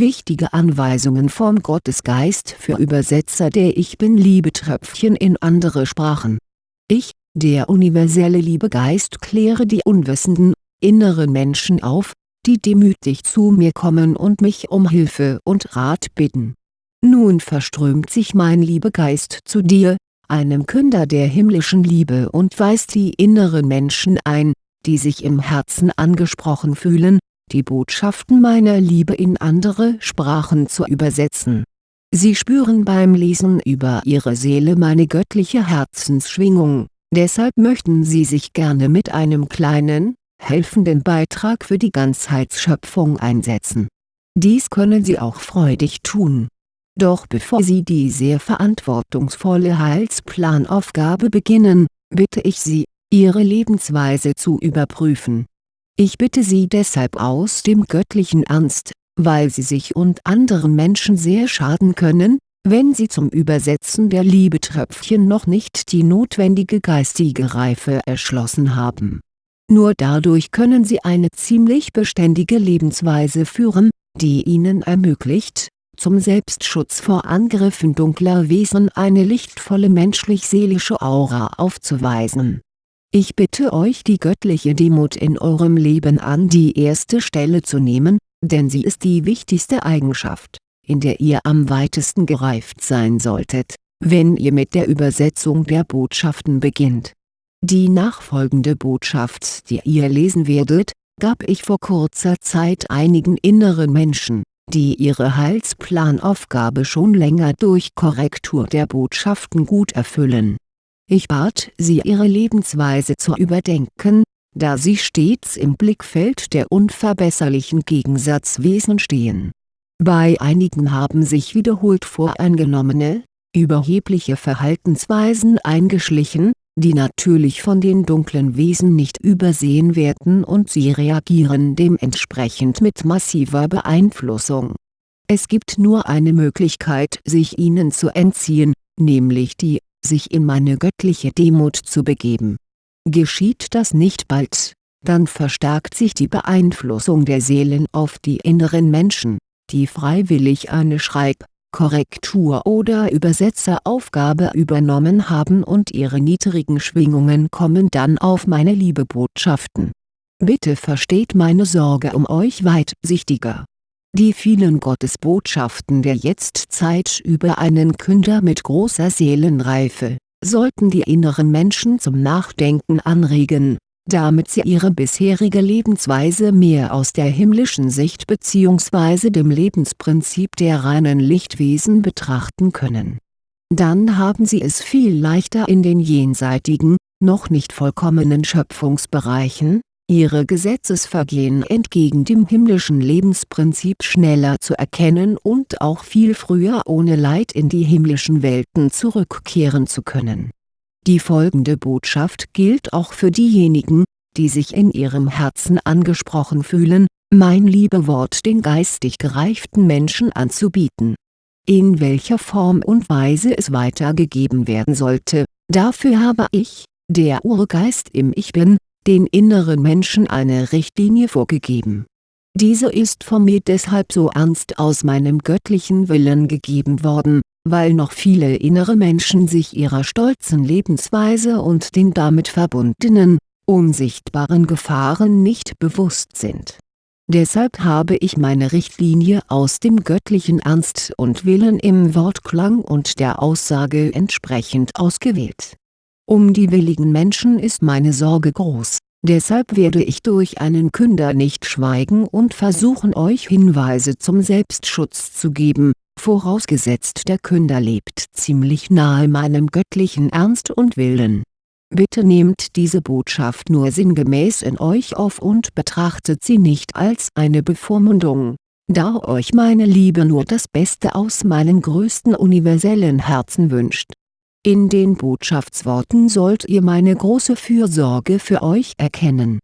Wichtige Anweisungen vom Gottesgeist für Übersetzer der Ich Bin-Liebetröpfchen in andere Sprachen Ich, der universelle Liebegeist kläre die unwissenden, inneren Menschen auf, die demütig zu mir kommen und mich um Hilfe und Rat bitten. Nun verströmt sich mein Liebegeist zu dir, einem Künder der himmlischen Liebe und weist die inneren Menschen ein, die sich im Herzen angesprochen fühlen, die Botschaften meiner Liebe in andere Sprachen zu übersetzen. Sie spüren beim Lesen über ihre Seele meine göttliche Herzensschwingung, deshalb möchten sie sich gerne mit einem kleinen, helfenden Beitrag für die Ganzheitsschöpfung einsetzen. Dies können sie auch freudig tun. Doch bevor sie die sehr verantwortungsvolle Heilsplanaufgabe beginnen, bitte ich Sie, Ihre Lebensweise zu überprüfen ich bitte Sie deshalb aus dem göttlichen Ernst, weil Sie sich und anderen Menschen sehr schaden können, wenn Sie zum Übersetzen der Liebetröpfchen noch nicht die notwendige geistige Reife erschlossen haben. Nur dadurch können Sie eine ziemlich beständige Lebensweise führen, die Ihnen ermöglicht, zum Selbstschutz vor Angriffen dunkler Wesen eine lichtvolle menschlich-seelische Aura aufzuweisen ich bitte euch die göttliche Demut in eurem Leben an die erste Stelle zu nehmen, denn sie ist die wichtigste Eigenschaft, in der ihr am weitesten gereift sein solltet, wenn ihr mit der Übersetzung der Botschaften beginnt. Die nachfolgende Botschaft die ihr lesen werdet, gab ich vor kurzer Zeit einigen inneren Menschen, die ihre Heilsplanaufgabe schon länger durch Korrektur der Botschaften gut erfüllen ich bat sie ihre Lebensweise zu überdenken, da sie stets im Blickfeld der unverbesserlichen Gegensatzwesen stehen. Bei einigen haben sich wiederholt voreingenommene, überhebliche Verhaltensweisen eingeschlichen, die natürlich von den dunklen Wesen nicht übersehen werden und sie reagieren dementsprechend mit massiver Beeinflussung. Es gibt nur eine Möglichkeit sich ihnen zu entziehen, nämlich die sich in meine göttliche Demut zu begeben. Geschieht das nicht bald, dann verstärkt sich die Beeinflussung der Seelen auf die inneren Menschen, die freiwillig eine Schreib-, Korrektur- oder Übersetzeraufgabe übernommen haben und ihre niedrigen Schwingungen kommen dann auf meine Liebebotschaften. Bitte versteht meine Sorge um euch weitsichtiger die vielen Gottesbotschaften der Jetztzeit über einen Künder mit großer Seelenreife, sollten die inneren Menschen zum Nachdenken anregen, damit sie ihre bisherige Lebensweise mehr aus der himmlischen Sicht bzw. dem Lebensprinzip der reinen Lichtwesen betrachten können. Dann haben sie es viel leichter in den jenseitigen, noch nicht vollkommenen Schöpfungsbereichen, ihre Gesetzesvergehen entgegen dem himmlischen Lebensprinzip schneller zu erkennen und auch viel früher ohne Leid in die himmlischen Welten zurückkehren zu können. Die folgende Botschaft gilt auch für diejenigen, die sich in ihrem Herzen angesprochen fühlen, mein Liebewort den geistig gereiften Menschen anzubieten. In welcher Form und Weise es weitergegeben werden sollte, dafür habe ich, der Urgeist im Ich Bin, den inneren Menschen eine Richtlinie vorgegeben. Diese ist von mir deshalb so ernst aus meinem göttlichen Willen gegeben worden, weil noch viele innere Menschen sich ihrer stolzen Lebensweise und den damit verbundenen, unsichtbaren Gefahren nicht bewusst sind. Deshalb habe ich meine Richtlinie aus dem göttlichen Ernst und Willen im Wortklang und der Aussage entsprechend ausgewählt um die willigen Menschen ist meine Sorge groß, deshalb werde ich durch einen Künder nicht schweigen und versuchen euch Hinweise zum Selbstschutz zu geben, vorausgesetzt der Künder lebt ziemlich nahe meinem göttlichen Ernst und Willen. Bitte nehmt diese Botschaft nur sinngemäß in euch auf und betrachtet sie nicht als eine Bevormundung, da euch meine Liebe nur das Beste aus meinem größten universellen Herzen wünscht in den Botschaftsworten sollt ihr meine große Fürsorge für euch erkennen.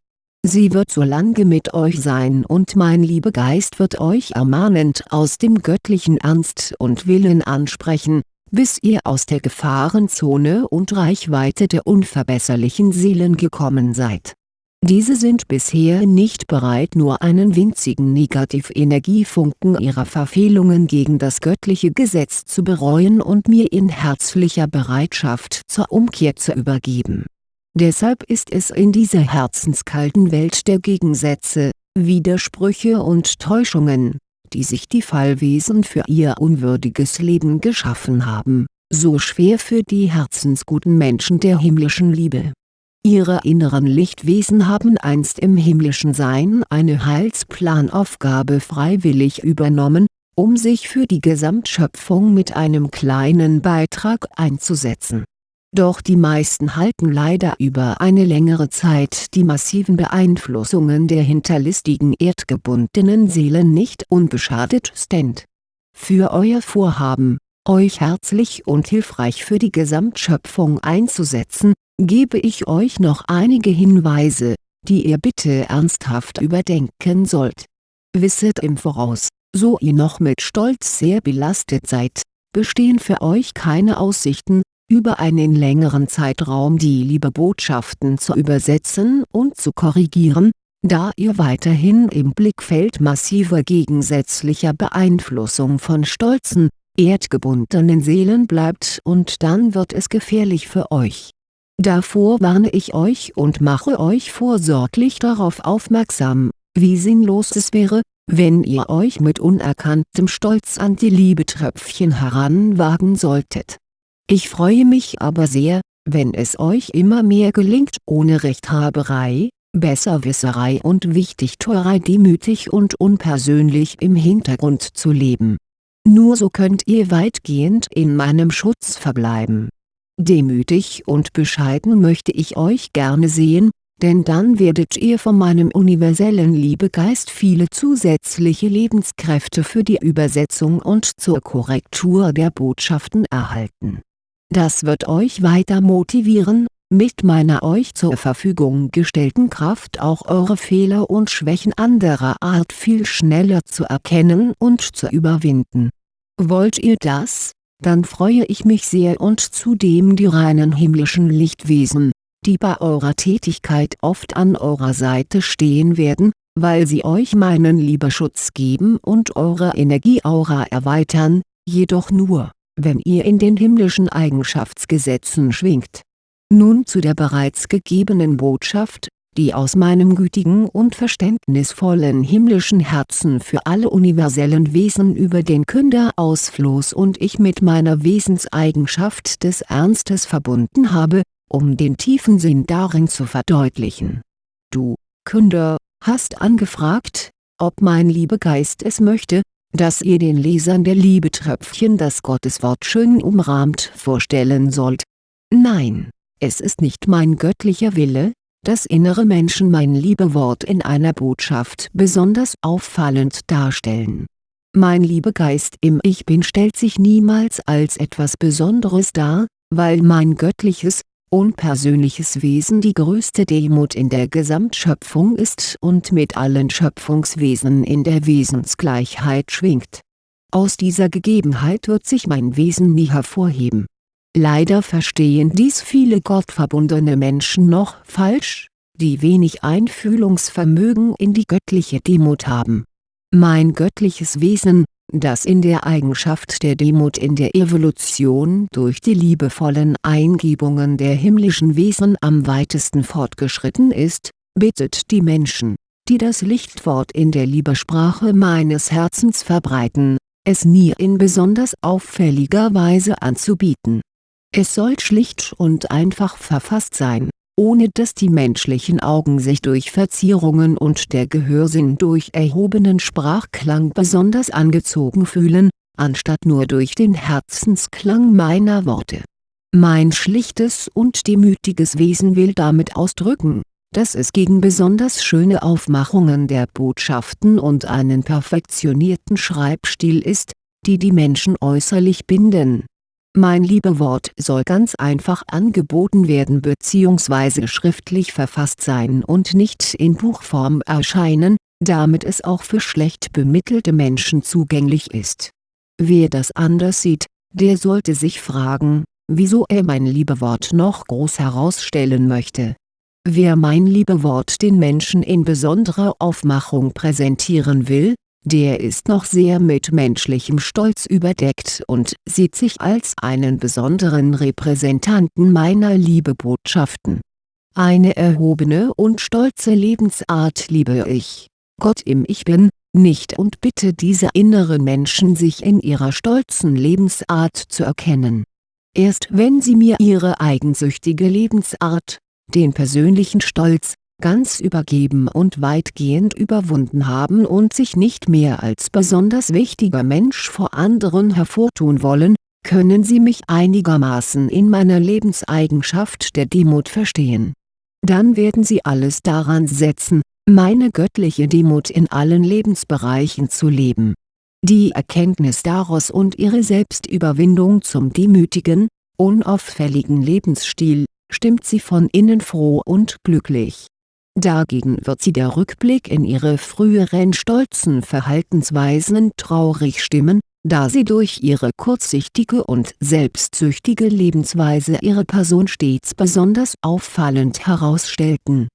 Sie wird so lange mit euch sein und mein Liebegeist wird euch ermahnend aus dem göttlichen Ernst und Willen ansprechen, bis ihr aus der Gefahrenzone und Reichweite der unverbesserlichen Seelen gekommen seid. Diese sind bisher nicht bereit nur einen winzigen Negativenergiefunken ihrer Verfehlungen gegen das göttliche Gesetz zu bereuen und mir in herzlicher Bereitschaft zur Umkehr zu übergeben. Deshalb ist es in dieser herzenskalten Welt der Gegensätze, Widersprüche und Täuschungen, die sich die Fallwesen für ihr unwürdiges Leben geschaffen haben, so schwer für die herzensguten Menschen der himmlischen Liebe Ihre inneren Lichtwesen haben einst im himmlischen Sein eine Heilsplanaufgabe freiwillig übernommen, um sich für die Gesamtschöpfung mit einem kleinen Beitrag einzusetzen. Doch die meisten halten leider über eine längere Zeit die massiven Beeinflussungen der hinterlistigen erdgebundenen Seelen nicht unbeschadet stand. Für euer Vorhaben, euch herzlich und hilfreich für die Gesamtschöpfung einzusetzen, gebe ich euch noch einige Hinweise, die ihr bitte ernsthaft überdenken sollt. Wisset im Voraus, so ihr noch mit Stolz sehr belastet seid, bestehen für euch keine Aussichten, über einen längeren Zeitraum die Liebebotschaften zu übersetzen und zu korrigieren, da ihr weiterhin im Blickfeld massiver gegensätzlicher Beeinflussung von stolzen, erdgebundenen Seelen bleibt und dann wird es gefährlich für euch Davor warne ich euch und mache euch vorsorglich darauf aufmerksam, wie sinnlos es wäre, wenn ihr euch mit unerkanntem Stolz an die Liebetröpfchen heranwagen solltet. Ich freue mich aber sehr, wenn es euch immer mehr gelingt ohne Rechthaberei, Besserwisserei und Wichtigtuerei demütig und unpersönlich im Hintergrund zu leben. Nur so könnt ihr weitgehend in meinem Schutz verbleiben Demütig und bescheiden möchte ich euch gerne sehen, denn dann werdet ihr von meinem universellen Liebegeist viele zusätzliche Lebenskräfte für die Übersetzung und zur Korrektur der Botschaften erhalten. Das wird euch weiter motivieren, mit meiner euch zur Verfügung gestellten Kraft auch eure Fehler und Schwächen anderer Art viel schneller zu erkennen und zu überwinden. Wollt ihr das, dann freue ich mich sehr und zudem die reinen himmlischen Lichtwesen, die bei eurer Tätigkeit oft an eurer Seite stehen werden, weil sie euch meinen Liebeschutz geben und eure Energieaura erweitern, jedoch nur, wenn ihr in den himmlischen Eigenschaftsgesetzen schwingt. Nun zu der bereits gegebenen Botschaft, die aus meinem gütigen und verständnisvollen himmlischen Herzen für alle universellen Wesen über den Künder ausfloß und ich mit meiner Wesenseigenschaft des Ernstes verbunden habe, um den tiefen Sinn darin zu verdeutlichen. Du, Künder, hast angefragt, ob mein Liebegeist es möchte, dass ihr den Lesern der Liebetröpfchen das Gotteswort schön umrahmt vorstellen sollt. Nein, es ist nicht mein göttlicher Wille, das innere Menschen mein Liebewort in einer Botschaft besonders auffallend darstellen. Mein Liebegeist im Ich Bin stellt sich niemals als etwas Besonderes dar, weil mein göttliches, unpersönliches Wesen die größte Demut in der Gesamtschöpfung ist und mit allen Schöpfungswesen in der Wesensgleichheit schwingt. Aus dieser Gegebenheit wird sich mein Wesen nie hervorheben Leider verstehen dies viele gottverbundene Menschen noch falsch, die wenig Einfühlungsvermögen in die göttliche Demut haben. Mein göttliches Wesen, das in der Eigenschaft der Demut in der Evolution durch die liebevollen Eingebungen der himmlischen Wesen am weitesten fortgeschritten ist, bittet die Menschen, die das Lichtwort in der Liebesprache meines Herzens verbreiten, es nie in besonders auffälliger Weise anzubieten es soll schlicht und einfach verfasst sein, ohne dass die menschlichen Augen sich durch Verzierungen und der Gehörsinn durch erhobenen Sprachklang besonders angezogen fühlen, anstatt nur durch den Herzensklang meiner Worte. Mein schlichtes und demütiges Wesen will damit ausdrücken, dass es gegen besonders schöne Aufmachungen der Botschaften und einen perfektionierten Schreibstil ist, die die Menschen äußerlich binden mein Liebewort soll ganz einfach angeboten werden bzw. schriftlich verfasst sein und nicht in Buchform erscheinen, damit es auch für schlecht bemittelte Menschen zugänglich ist. Wer das anders sieht, der sollte sich fragen, wieso er mein Liebewort noch groß herausstellen möchte. Wer mein Liebewort den Menschen in besonderer Aufmachung präsentieren will, der ist noch sehr mit menschlichem Stolz überdeckt und sieht sich als einen besonderen Repräsentanten meiner Liebebotschaften. Eine erhobene und stolze Lebensart liebe ich, Gott im Ich Bin, nicht und bitte diese inneren Menschen sich in ihrer stolzen Lebensart zu erkennen. Erst wenn sie mir ihre eigensüchtige Lebensart, den persönlichen Stolz, ganz übergeben und weitgehend überwunden haben und sich nicht mehr als besonders wichtiger Mensch vor anderen hervortun wollen, können sie mich einigermaßen in meiner Lebenseigenschaft der Demut verstehen. Dann werden sie alles daran setzen, meine göttliche Demut in allen Lebensbereichen zu leben. Die Erkenntnis daraus und ihre Selbstüberwindung zum demütigen, unauffälligen Lebensstil, stimmt sie von innen froh und glücklich. Dagegen wird sie der Rückblick in ihre früheren stolzen Verhaltensweisen traurig stimmen, da sie durch ihre kurzsichtige und selbstsüchtige Lebensweise ihre Person stets besonders auffallend herausstellten.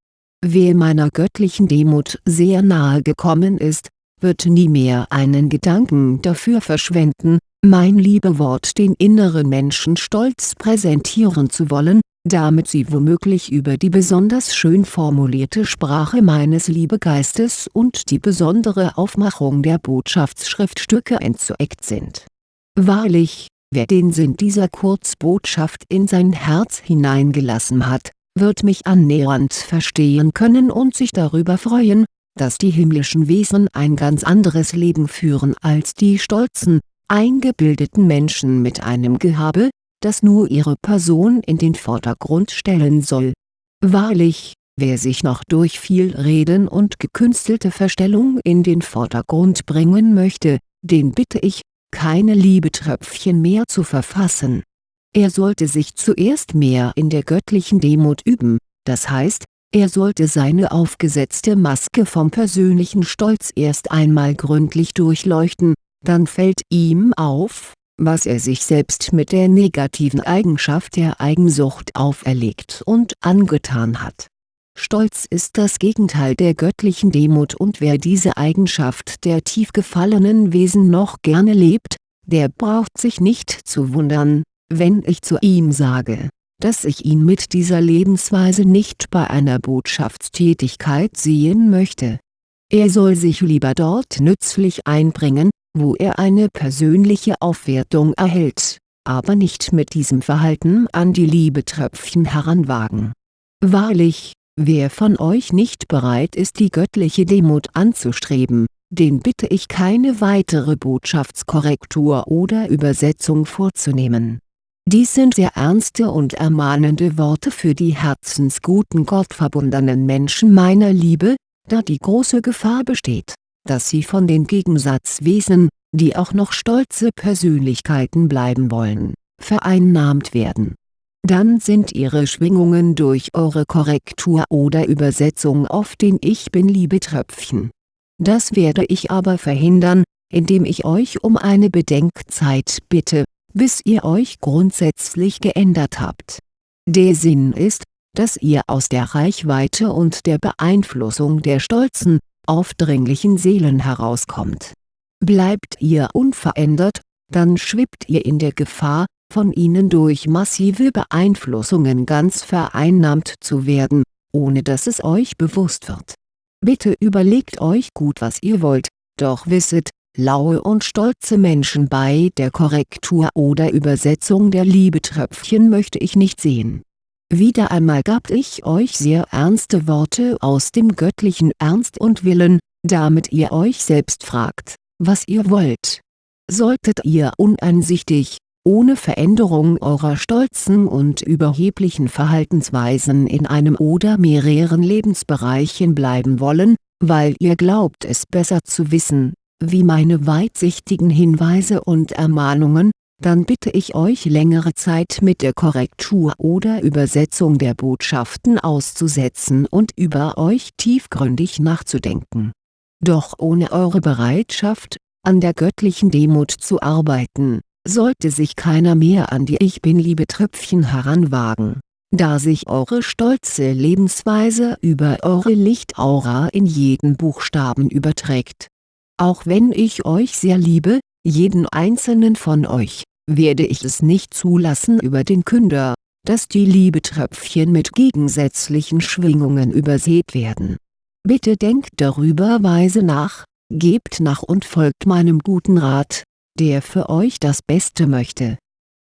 Wer meiner göttlichen Demut sehr nahe gekommen ist, wird nie mehr einen Gedanken dafür verschwenden, mein Liebewort den inneren Menschen stolz präsentieren zu wollen, damit sie womöglich über die besonders schön formulierte Sprache meines Liebegeistes und die besondere Aufmachung der Botschaftsschriftstücke entzweckt sind. Wahrlich, wer den Sinn dieser Kurzbotschaft in sein Herz hineingelassen hat, wird mich annähernd verstehen können und sich darüber freuen, dass die himmlischen Wesen ein ganz anderes Leben führen als die stolzen, eingebildeten Menschen mit einem Gehabe, das nur ihre Person in den Vordergrund stellen soll. Wahrlich, wer sich noch durch viel Reden und gekünstelte Verstellung in den Vordergrund bringen möchte, den bitte ich, keine Liebetröpfchen mehr zu verfassen. Er sollte sich zuerst mehr in der göttlichen Demut üben, das heißt, er sollte seine aufgesetzte Maske vom persönlichen Stolz erst einmal gründlich durchleuchten, dann fällt ihm auf, was er sich selbst mit der negativen Eigenschaft der Eigensucht auferlegt und angetan hat. Stolz ist das Gegenteil der göttlichen Demut und wer diese Eigenschaft der tief gefallenen Wesen noch gerne lebt, der braucht sich nicht zu wundern, wenn ich zu ihm sage, dass ich ihn mit dieser Lebensweise nicht bei einer Botschaftstätigkeit sehen möchte. Er soll sich lieber dort nützlich einbringen, wo er eine persönliche Aufwertung erhält, aber nicht mit diesem Verhalten an die Liebetröpfchen heranwagen. Wahrlich, wer von euch nicht bereit ist die göttliche Demut anzustreben, den bitte ich keine weitere Botschaftskorrektur oder Übersetzung vorzunehmen. Dies sind sehr ernste und ermahnende Worte für die herzensguten gottverbundenen Menschen meiner Liebe, da die große Gefahr besteht dass sie von den Gegensatzwesen, die auch noch stolze Persönlichkeiten bleiben wollen, vereinnahmt werden. Dann sind ihre Schwingungen durch eure Korrektur oder Übersetzung auf den Ich Bin-Liebetröpfchen. Das werde ich aber verhindern, indem ich euch um eine Bedenkzeit bitte, bis ihr euch grundsätzlich geändert habt. Der Sinn ist, dass ihr aus der Reichweite und der Beeinflussung der stolzen, aufdringlichen Seelen herauskommt. Bleibt ihr unverändert, dann schwebt ihr in der Gefahr, von ihnen durch massive Beeinflussungen ganz vereinnahmt zu werden, ohne dass es euch bewusst wird. Bitte überlegt euch gut was ihr wollt, doch wisset, laue und stolze Menschen bei der Korrektur oder Übersetzung der Liebetröpfchen möchte ich nicht sehen wieder einmal gab ich euch sehr ernste Worte aus dem göttlichen Ernst und Willen, damit ihr euch selbst fragt, was ihr wollt. Solltet ihr uneinsichtig, ohne Veränderung eurer stolzen und überheblichen Verhaltensweisen in einem oder mehreren Lebensbereichen bleiben wollen, weil ihr glaubt es besser zu wissen, wie meine weitsichtigen Hinweise und Ermahnungen, dann bitte ich euch längere Zeit mit der Korrektur oder Übersetzung der Botschaften auszusetzen und über euch tiefgründig nachzudenken. Doch ohne eure Bereitschaft, an der göttlichen Demut zu arbeiten, sollte sich keiner mehr an die Ich Bin-Liebe-Tröpfchen heranwagen. da sich eure stolze Lebensweise über eure Lichtaura in jeden Buchstaben überträgt. Auch wenn ich euch sehr liebe, jeden einzelnen von euch, werde ich es nicht zulassen über den Künder, dass die Liebetröpfchen mit gegensätzlichen Schwingungen übersät werden. Bitte denkt darüber weise nach, gebt nach und folgt meinem guten Rat, der für euch das Beste möchte